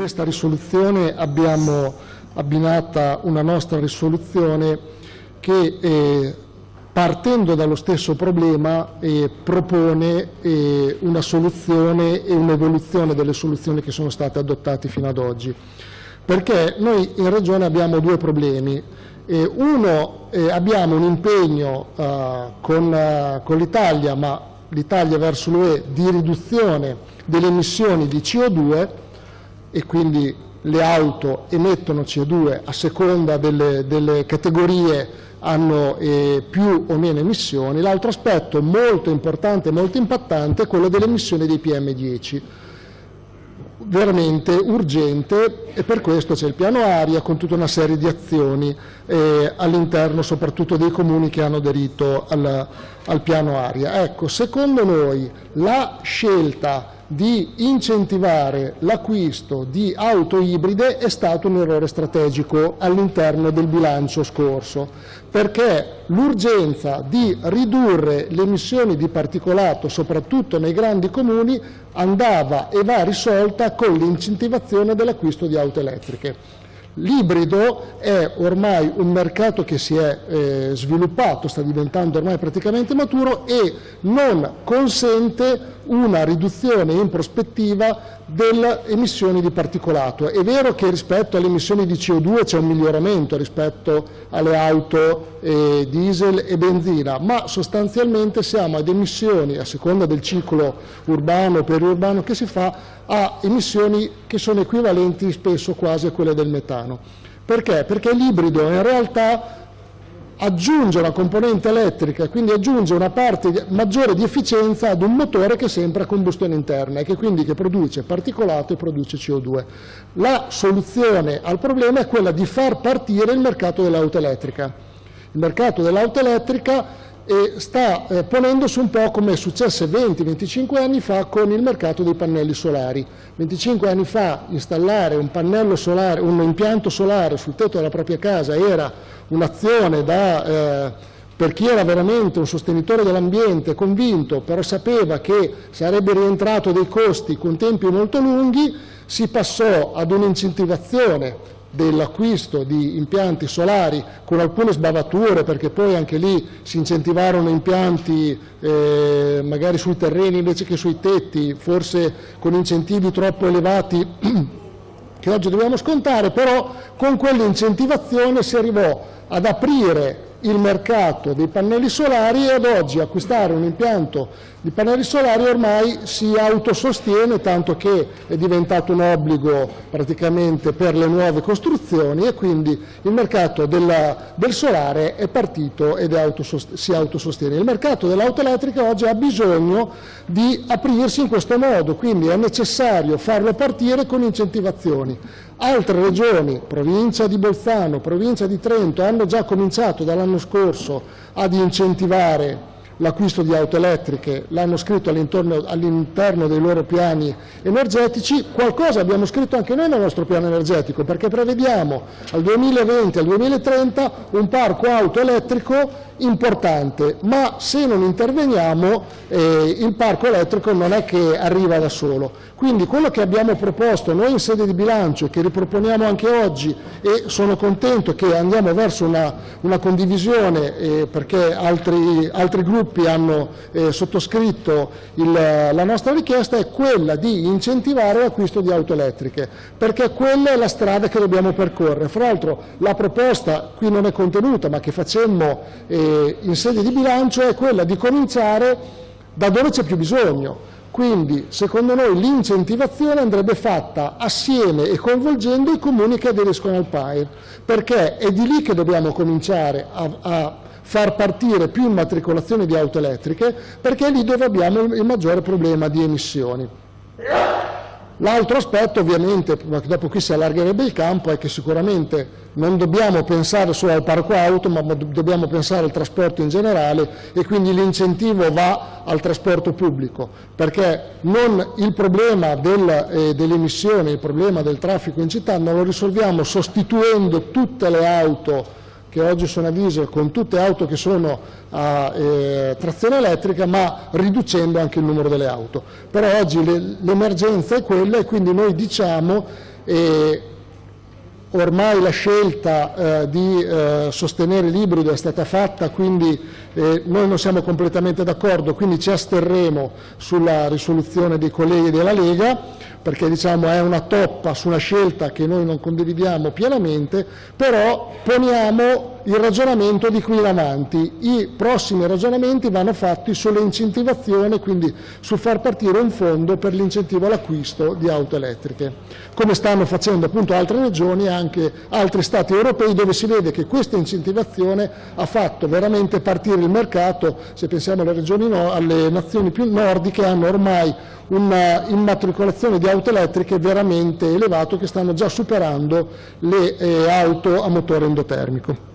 questa risoluzione abbiamo abbinata una nostra risoluzione che eh, partendo dallo stesso problema eh, propone eh, una soluzione e un'evoluzione delle soluzioni che sono state adottate fino ad oggi. Perché noi in Regione abbiamo due problemi. Eh, uno, eh, abbiamo un impegno eh, con, con l'Italia, ma l'Italia verso l'UE, di riduzione delle emissioni di CO2 e quindi le auto emettono CO2 a seconda delle, delle categorie hanno eh, più o meno emissioni. L'altro aspetto molto importante e molto impattante è quello delle emissioni dei PM10 veramente urgente e per questo c'è il piano aria con tutta una serie di azioni eh, all'interno soprattutto dei comuni che hanno aderito al, al piano aria. Ecco, secondo noi la scelta di incentivare l'acquisto di auto ibride è stato un errore strategico all'interno del bilancio scorso, perché l'urgenza di ridurre le emissioni di particolato, soprattutto nei grandi comuni, andava e va risolta con l'incentivazione dell'acquisto di auto elettriche. L'ibrido è ormai un mercato che si è eh, sviluppato, sta diventando ormai praticamente maturo e non consente una riduzione in prospettiva delle emissioni di particolato. È vero che rispetto alle emissioni di CO2 c'è un miglioramento rispetto alle auto eh, diesel e benzina, ma sostanzialmente siamo ad emissioni, a seconda del ciclo urbano o periurbano che si fa, a emissioni che sono equivalenti spesso quasi a quelle del metano. Perché? Perché l'ibrido in realtà aggiunge una componente elettrica, quindi aggiunge una parte maggiore di efficienza ad un motore che sempre a combustione interna e che quindi che produce particolato e produce CO2. La soluzione al problema è quella di far partire il mercato dell'auto elettrica. Il mercato dell'auto elettrica eh, sta eh, ponendosi un po' come è successo 20-25 anni fa con il mercato dei pannelli solari. 25 anni fa installare un, solare, un impianto solare sul tetto della propria casa era un'azione eh, per chi era veramente un sostenitore dell'ambiente, convinto, però sapeva che sarebbe rientrato dei costi con tempi molto lunghi, si passò ad un'incentivazione dell'acquisto di impianti solari con alcune sbavature perché poi anche lì si incentivarono impianti eh, magari sui terreni invece che sui tetti, forse con incentivi troppo elevati che oggi dobbiamo scontare, però con quell'incentivazione si arrivò ad aprire il mercato dei pannelli solari e ad oggi acquistare un impianto di pannelli solari ormai si autosostiene tanto che è diventato un obbligo praticamente per le nuove costruzioni e quindi il mercato della, del solare è partito ed è autosost si autosostiene. Il mercato dell'auto elettrica oggi ha bisogno di aprirsi in questo modo, quindi è necessario farlo partire con incentivazioni. Altre regioni, provincia di Bolzano, provincia di Trento, hanno già cominciato dall'anno scorso ad incentivare l'acquisto di auto elettriche, l'hanno scritto all'interno dei loro piani energetici, qualcosa abbiamo scritto anche noi nel nostro piano energetico, perché prevediamo al 2020 al 2030 un parco auto elettrico importante, ma se non interveniamo eh, il parco elettrico non è che arriva da solo. Quindi quello che abbiamo proposto noi in sede di bilancio e che riproponiamo anche oggi e sono contento che andiamo verso una, una condivisione eh, perché altri, altri, gruppi hanno eh, sottoscritto il, la nostra richiesta è quella di incentivare l'acquisto di auto elettriche perché quella è la strada che dobbiamo percorrere. Fra l'altro la proposta qui non è contenuta ma che facemmo eh, in sede di bilancio è quella di cominciare da dove c'è più bisogno. Quindi, secondo noi, l'incentivazione andrebbe fatta assieme e coinvolgendo i comuni che aderiscono al PAIR, perché è di lì che dobbiamo cominciare a, a far partire più immatricolazioni di auto elettriche, perché è lì dove abbiamo il maggiore problema di emissioni. L'altro aspetto ovviamente, dopo qui si allargherebbe il campo, è che sicuramente non dobbiamo pensare solo al parco auto, ma dobbiamo pensare al trasporto in generale e quindi l'incentivo va al trasporto pubblico, perché non il problema del, eh, delle emissioni, il problema del traffico in città non lo risolviamo sostituendo tutte le auto che oggi sono a diesel con tutte auto che sono a eh, trazione elettrica ma riducendo anche il numero delle auto. Però oggi l'emergenza è quella e quindi noi diciamo e ormai la scelta eh, di eh, sostenere l'ibrido è stata fatta, quindi eh, noi non siamo completamente d'accordo, quindi ci asterremo sulla risoluzione dei colleghi della Lega, perché diciamo, è una toppa su una scelta che noi non condividiamo pienamente, però poniamo il ragionamento di qui in avanti. I prossimi ragionamenti vanno fatti sull'incentivazione, quindi sul far partire un fondo per l'incentivo all'acquisto di auto elettriche, come stanno facendo appunto altre regioni e anche altri Stati europei dove si vede che questa incentivazione ha fatto veramente partire il mercato, se pensiamo alle, regioni no, alle nazioni più nordiche hanno ormai un'immatricolazione di auto elettriche veramente elevato che stanno già superando le eh, auto a motore endotermico.